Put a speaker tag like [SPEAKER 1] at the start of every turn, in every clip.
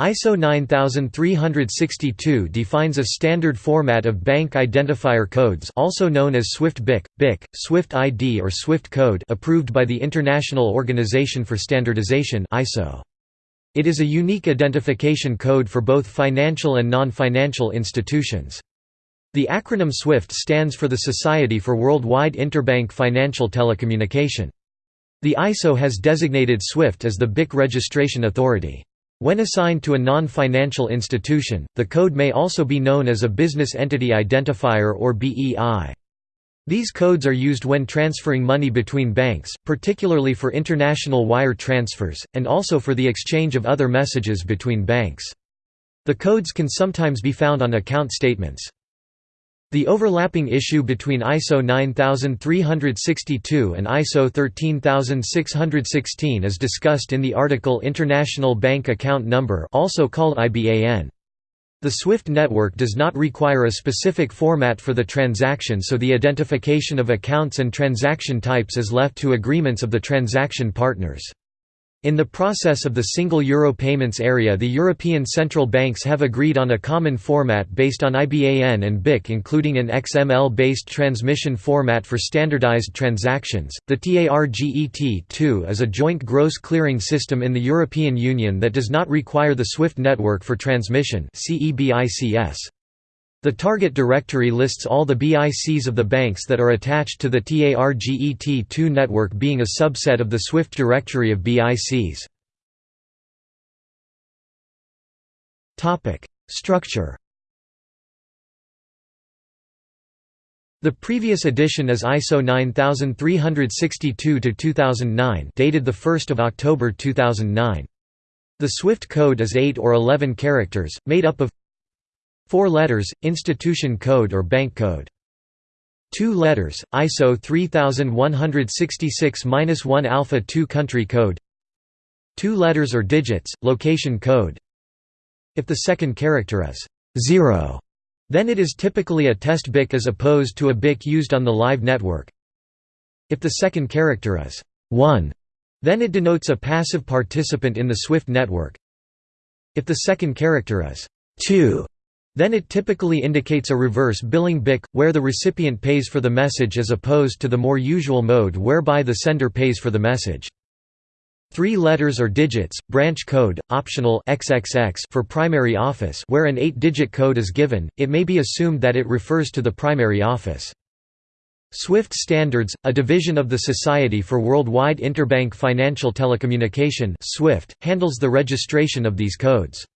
[SPEAKER 1] ISO 9362 defines a standard format of bank identifier codes also known as SWIFT BIC, BIC, SWIFT ID or SWIFT code approved by the International Organization for Standardization ISO. It is a unique identification code for both financial and non-financial institutions. The acronym SWIFT stands for the Society for Worldwide Interbank Financial Telecommunication. The ISO has designated SWIFT as the BIC registration authority. When assigned to a non-financial institution, the code may also be known as a Business Entity Identifier or BEI. These codes are used when transferring money between banks, particularly for international wire transfers, and also for the exchange of other messages between banks. The codes can sometimes be found on account statements. The overlapping issue between ISO 9362 and ISO 13616 is discussed in the article International Bank Account Number also called IBAN. The SWIFT network does not require a specific format for the transaction so the identification of accounts and transaction types is left to agreements of the transaction partners. In the process of the single euro payments area the European central banks have agreed on a common format based on IBAN and BIC including an XML-based transmission format for standardized transactions. The TARGET2 is a joint gross clearing system in the European Union that does not require the SWIFT network for transmission CEBICS. The target directory lists all the BICs of the banks that are attached to the TARGET2 network being a subset of the SWIFT directory of BICs. Structure The previous edition is ISO 9362-2009 dated 1 October 2009. The SWIFT code is 8 or 11 characters, made up of Four letters, institution code or bank code. Two letters, ISO 3166-1 alpha 2 country code. Two letters or digits, location code. If the second character is 0, then it is typically a test BIC as opposed to a BIC used on the live network. If the second character is 1, then it denotes a passive participant in the SWIFT network. If the second character is 2, then it typically indicates a reverse billing BIC, where the recipient pays for the message as opposed to the more usual mode whereby the sender pays for the message. Three letters or digits, branch code, optional XXX for primary office where an eight-digit code is given, it may be assumed that it refers to the primary office. SWIFT Standards, a division of the Society for Worldwide Interbank Financial Telecommunication SWIFT, handles the registration of these codes.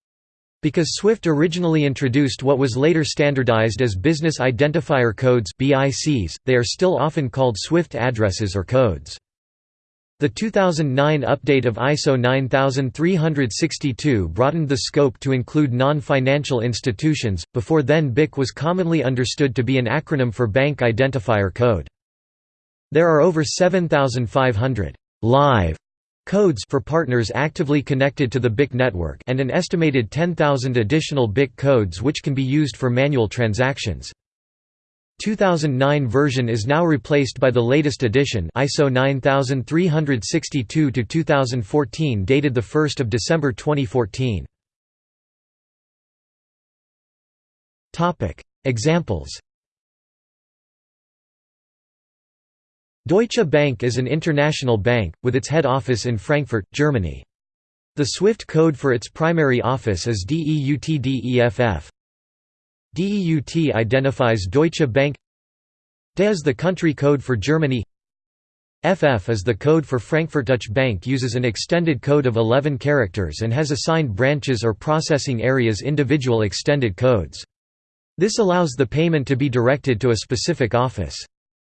[SPEAKER 1] Because SWIFT originally introduced what was later standardized as Business Identifier Codes (BICs), they are still often called SWIFT addresses or codes. The 2009 update of ISO 9362 broadened the scope to include non-financial institutions, before then BIC was commonly understood to be an acronym for Bank Identifier Code. There are over 7,500 live codes for partners actively connected to the BIC network and an estimated 10,000 additional BIC codes which can be used for manual transactions. 2009 version is now replaced by the latest edition ISO 9362-2014 dated 1 December 2014. Examples Deutsche Bank is an international bank, with its head office in Frankfurt, Germany. The SWIFT code for its primary office is DEUTDEFF. DEUT identifies Deutsche Bank DE is the country code for Germany FF is the code for Frankfurt. Deutsche Bank uses an extended code of 11 characters and has assigned branches or processing areas individual extended codes. This allows the payment to be directed to a specific office.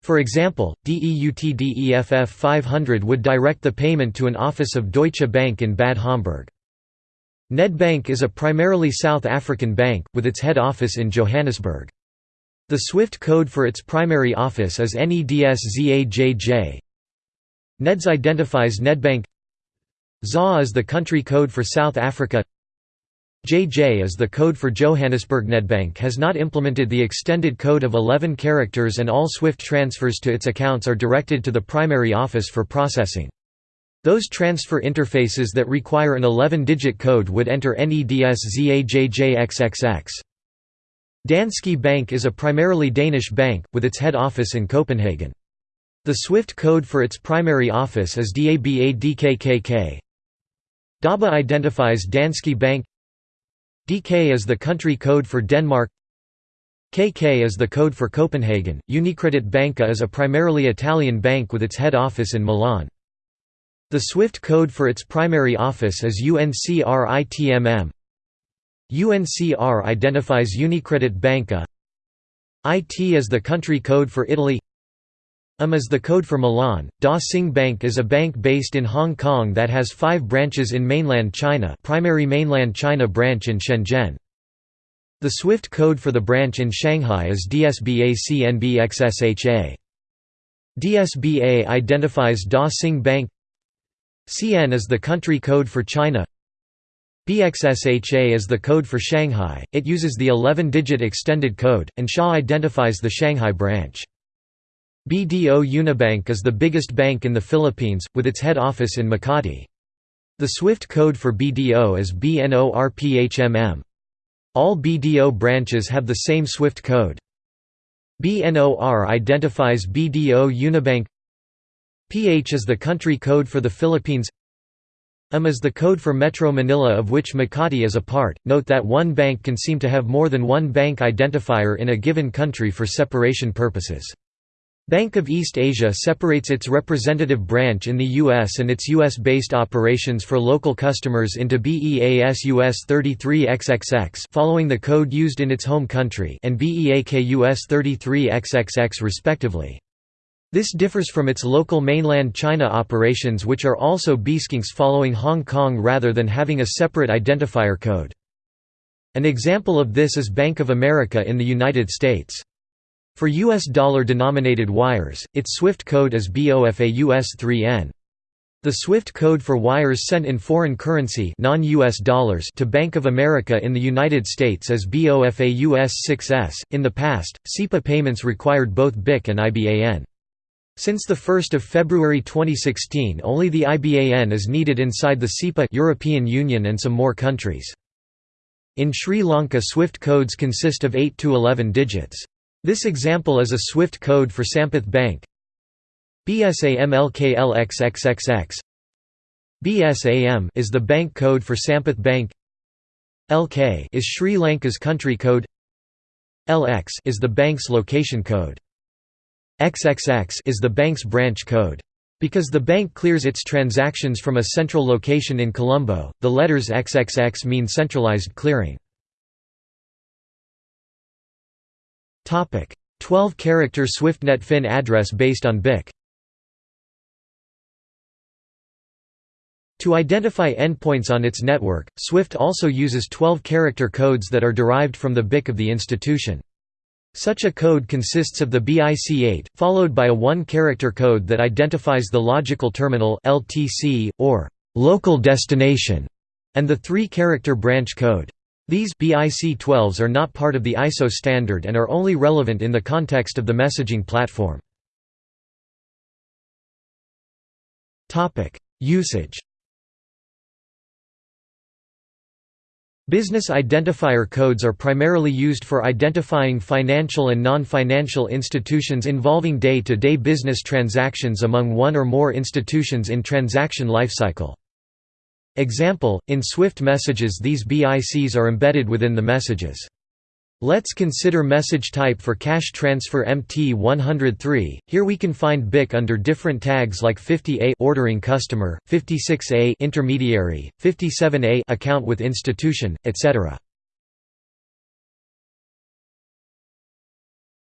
[SPEAKER 1] For example, DEUTDEFF 500 would direct the payment to an office of Deutsche Bank in Bad Homburg. Nedbank is a primarily South African bank, with its head office in Johannesburg. The SWIFT code for its primary office is NEDSZAJJ. NEDS identifies Nedbank ZA is the country code for South Africa JJ is the code for Johannesburg. Nedbank has not implemented the extended code of 11 characters and all SWIFT transfers to its accounts are directed to the primary office for processing. Those transfer interfaces that require an 11-digit code would enter NEDSZAJJXXX. Danske Bank is a primarily Danish bank, with its head office in Copenhagen. The SWIFT code for its primary office is DABADKKK. DABA identifies Danske Bank DK is the country code for Denmark KK is the code for Copenhagen. Unicredit Banca is a primarily Italian bank with its head office in Milan. The SWIFT code for its primary office is UNCRITMM. UNCR identifies Unicredit Banca. IT is the country code for Italy. UM is the code for Milan. Dah Sing Bank is a bank based in Hong Kong that has five branches in mainland China primary mainland China branch in Shenzhen. The SWIFT code for the branch in Shanghai is DSBA-CNBXSHA. DSBA identifies Dah Sing Bank CN is the country code for China BXSHA is the code for Shanghai, it uses the 11-digit extended code, and SHA identifies the Shanghai branch. BDO Unibank is the biggest bank in the Philippines, with its head office in Makati. The SWIFT code for BDO is BNORPHMM. All BDO branches have the same SWIFT code. BNOR identifies BDO Unibank PH is the country code for the Philippines M is the code for Metro Manila of which Makati is a part. Note that one bank can seem to have more than one bank identifier in a given country for separation purposes. Bank of East Asia separates its representative branch in the U.S. and its U.S.-based operations for local customers into BEAS US 33XXX following the code used in its home country and BEAK US 33XXX respectively. This differs from its local mainland China operations which are also BeSkinks following Hong Kong rather than having a separate identifier code. An example of this is Bank of America in the United States. For US dollar-denominated wires, its SWIFT code is BOFA US3N. The SWIFT code for wires sent in foreign currency non-US dollars to Bank of America in the United States is BOFA US6S. In the past, SEPA payments required both BIC and IBAN. Since 1 February 2016 only the IBAN is needed inside the SEPA European Union and some more countries. In Sri Lanka SWIFT codes consist of 8 to 11 digits. This example is a SWIFT code for Sampath Bank. BSAMLKLXXXX BSAM is the bank code for Sampath Bank. LK is Sri Lanka's country code. LX is the bank's location code. XXX is the bank's branch code. Because the bank clears its transactions from a central location in Colombo, the letters XXX mean centralized clearing. 12-character SwiftNet FIN address based on BIC To identify endpoints on its network, SWIFT also uses 12-character codes that are derived from the BIC of the institution. Such a code consists of the BIC8, followed by a one-character code that identifies the logical terminal LTC, or local destination, and the three-character branch code. These BIC-12s are not part of the ISO standard and are only relevant in the context of the messaging platform. Usage Business identifier codes are primarily used for identifying financial and non-financial institutions involving day-to-day -day business transactions among one or more institutions in transaction lifecycle. Example, in Swift messages these BICs are embedded within the messages. Let's consider message type for cash transfer MT103. Here we can find BIC under different tags like 50A ordering customer, 56A intermediary, 57A account with institution, etc.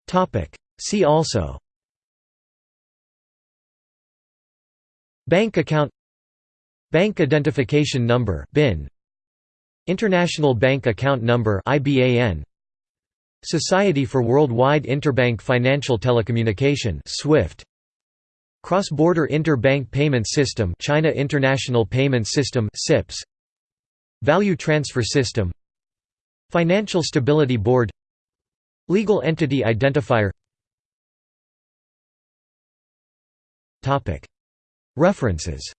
[SPEAKER 1] Topic: See also Bank account Bank Identification Number (BIN), International Bank Account Number (IBAN), Society for Worldwide Interbank Financial Telecommunication (SWIFT), Cross-Border Interbank Payment System (China International Payment System (CIPS), Value Transfer System, Financial Stability Board, Legal Entity Identifier. References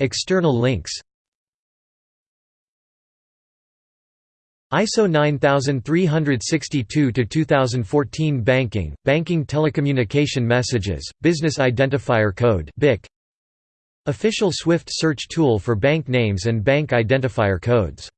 [SPEAKER 1] External links ISO 9362-2014 Banking, Banking Telecommunication Messages, Business Identifier Code BIC. Official Swift search tool for bank names and bank identifier codes